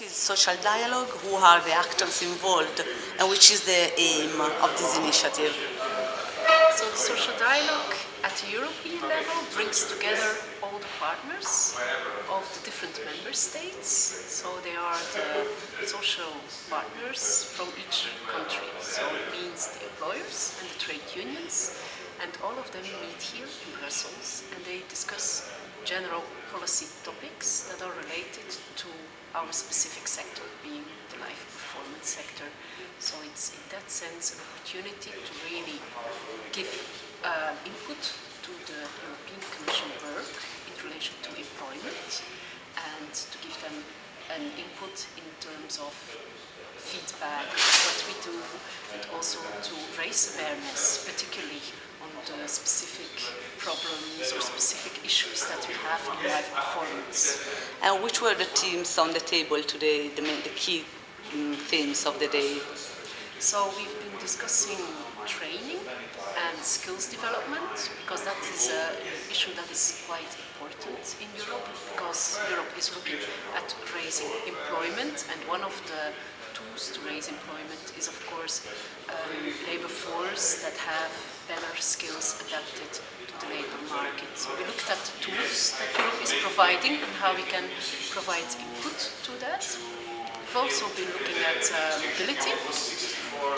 what is social dialogue, who are the actors involved, and which is the aim of this initiative? So the social dialogue at the European level brings together all the partners of the different member states. So they are the social partners from each country. So it means the employers and the trade unions. And all of them meet here in Brussels and they discuss general policy topics that are related to our specific sector, being the live performance sector. So it's in that sense an opportunity to really give uh, input to the European Commission work in relation to employment and to give them an input in terms of feedback, and also to raise awareness, particularly on the specific problems or specific issues that we have in live performance. And which were the themes on the table today, the, main, the key um, themes of the day? So we've been discussing training and skills development because that is an issue that is quite important in Europe because Europe is looking at raising employment and one of the to raise employment is of course um, labor force that have better skills adapted to the labor market. So we looked at the tools that Europe is providing and how we can provide input to that. We've also been looking at uh, mobility.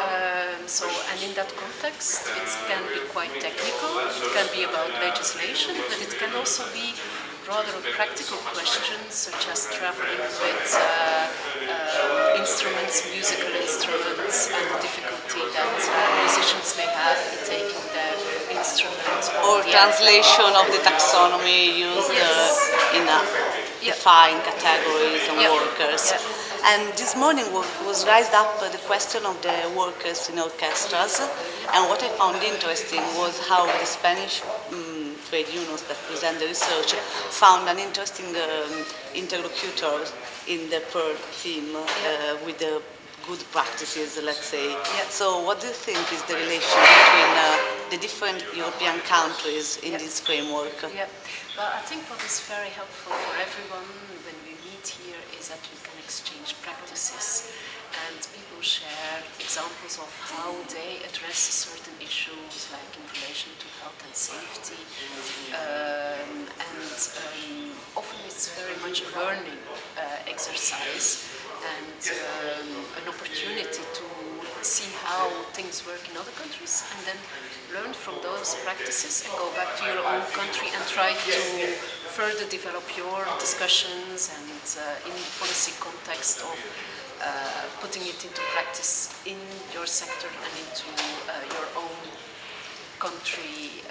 Um, so, and in that context, it can be quite technical, it can be about legislation, but it can also be rather practical questions such as traveling with uh, translation of the taxonomy used yes. in a defined categories and workers. And this morning was raised up the question of the workers in orchestras. And what I found interesting was how the Spanish um, trade unions that present the research found an interesting um, interlocutor in the Pearle theme uh, with the good practices, let's say. So what do you think is the relation between uh, the different European countries in Yeah. this framework? Yeah, well, I think what is very helpful for everyone when we meet here is that we can exchange practices and people share examples of how they address certain issues like in relation to health and safety um, and um, often it's very much a learning uh, exercise and um, an opportunity to see how things work in other countries and then learn from those practices and go back to your own country and try to further develop your discussions and uh, in the policy context of uh, putting it into practice in your sector and into uh, your own country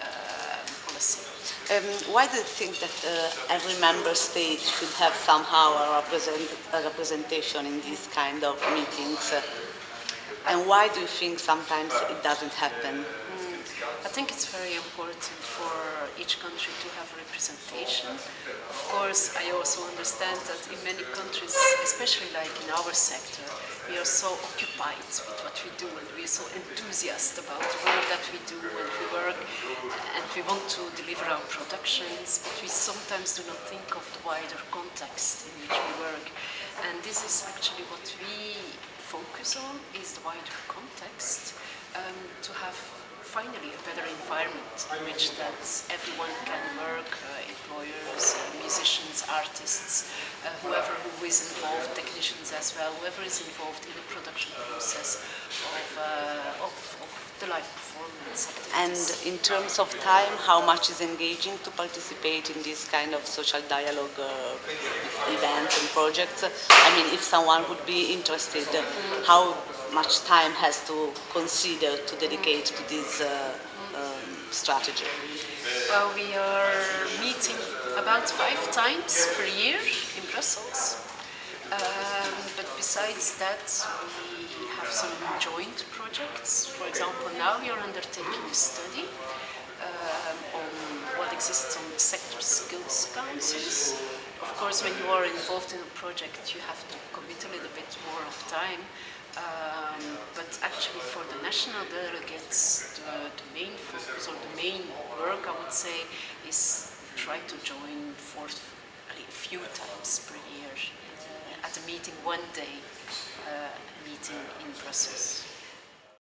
policy. Um, why do you think that uh, every member state should have somehow a, represent, a representation in these kind of meetings? Uh, and why do you think sometimes it doesn't happen? I think it's very important for each country to have representation. Of course, I also understand that in many countries, especially like in our sector, we are so occupied with what we do and we are so enthusiastic about the work that we do and we work and we want to deliver our productions, but we sometimes do not think of the wider context in which we work. And this is actually what we focus on, is the wider context, um, to have finally a better environment in which that everyone can work, uh, employers, uh, musicians, artists, uh, whoever who is involved, technicians as well, whoever is involved in the production process of, uh, of, of the live performance And in terms of time, how much is engaging to participate in this kind of social dialogue uh, events and projects? I mean, if someone would be interested, how much time has to consider to dedicate to this uh, um, strategy? Well, we are meeting about five times per year in Brussels. Um, but besides that, we have some joint projects. For example, now we are undertaking a study um, on what exists on sector skills councils. Of course, when you are involved in a project, you have to commit a little bit more of time. Um, but actually for the national delegates, the, the main focus or the main work, I would say, is try to join for a few times per year uh, at a meeting one day, uh, meeting in Brussels.